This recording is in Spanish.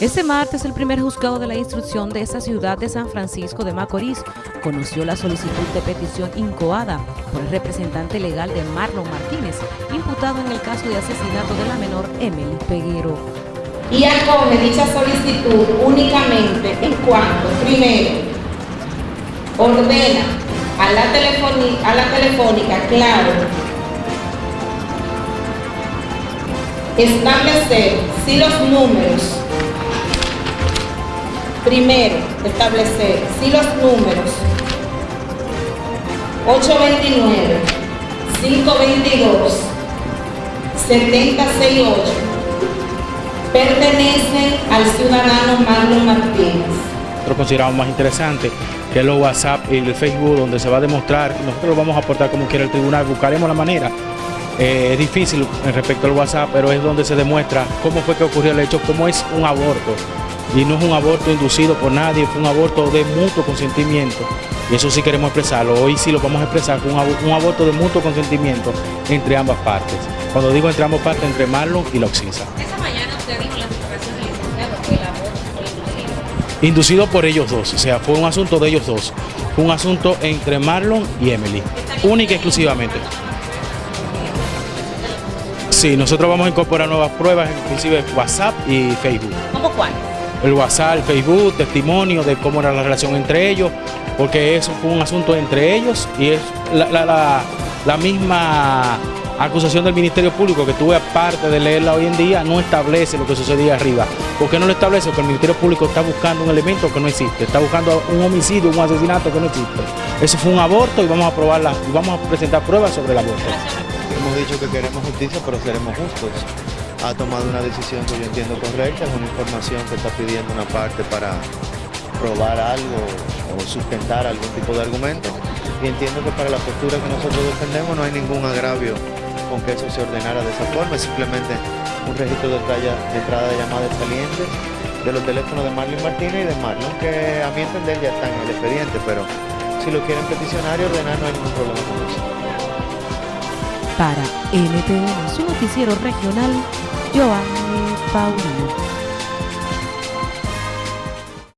Este martes, el primer juzgado de la instrucción de esa ciudad de San Francisco de Macorís conoció la solicitud de petición incoada por el representante legal de Marlon Martínez, imputado en el caso de asesinato de la menor Emily Peguero. Y acoge dicha solicitud únicamente en cuanto, primero, ordena a la, a la telefónica, claro, establecer si los números Primero, establecer si los números 829, 522, 768 pertenecen al ciudadano Marlon Martínez. Nosotros consideramos más interesante que los WhatsApp y el Facebook donde se va a demostrar, nosotros lo vamos a aportar como quiera el tribunal, buscaremos la manera. Eh, es difícil respecto al WhatsApp, pero es donde se demuestra cómo fue que ocurrió el hecho, cómo es un aborto y no es un aborto inducido por nadie, fue un aborto de mutuo consentimiento. Y eso sí queremos expresarlo. Hoy sí lo vamos a expresar con un aborto de mutuo consentimiento entre ambas partes. Cuando digo entre ambas partes, entre Marlon y la Oxisa. Esa mañana usted dijo la declaración del licenciado que el aborto fue inducido. Inducido por ellos dos, o sea, fue un asunto de ellos dos. Fue un asunto entre Marlon y Emily, única y exclusivamente. Sí, nosotros vamos a incorporar nuevas pruebas, inclusive WhatsApp y Facebook. ¿Cómo cuál? el WhatsApp, el Facebook, testimonio de cómo era la relación entre ellos, porque eso fue un asunto entre ellos y es la, misma acusación del Ministerio Público que tuve aparte de leerla hoy en día no establece lo que sucedía arriba. ¿Por qué no lo establece? Porque el Ministerio Público está buscando un elemento que no existe, está buscando un homicidio, un asesinato que no existe. Eso fue un aborto y vamos a probarla y vamos a presentar pruebas sobre el aborto. Hemos dicho que queremos justicia, pero seremos justos ha tomado una decisión que yo entiendo correcta, es una información que está pidiendo una parte para probar algo o sustentar algún tipo de argumento. Y entiendo que para la postura que nosotros defendemos no hay ningún agravio con que eso se ordenara de esa forma, es simplemente un registro de, entrada de llamadas salientes de los teléfonos de Marlon Martínez y de Marlon, que a mi entender ya están en el expediente, pero si lo quieren peticionar y ordenar no hay ningún problema con eso. Para NTN, su noticiero regional, Giovanni Paulino.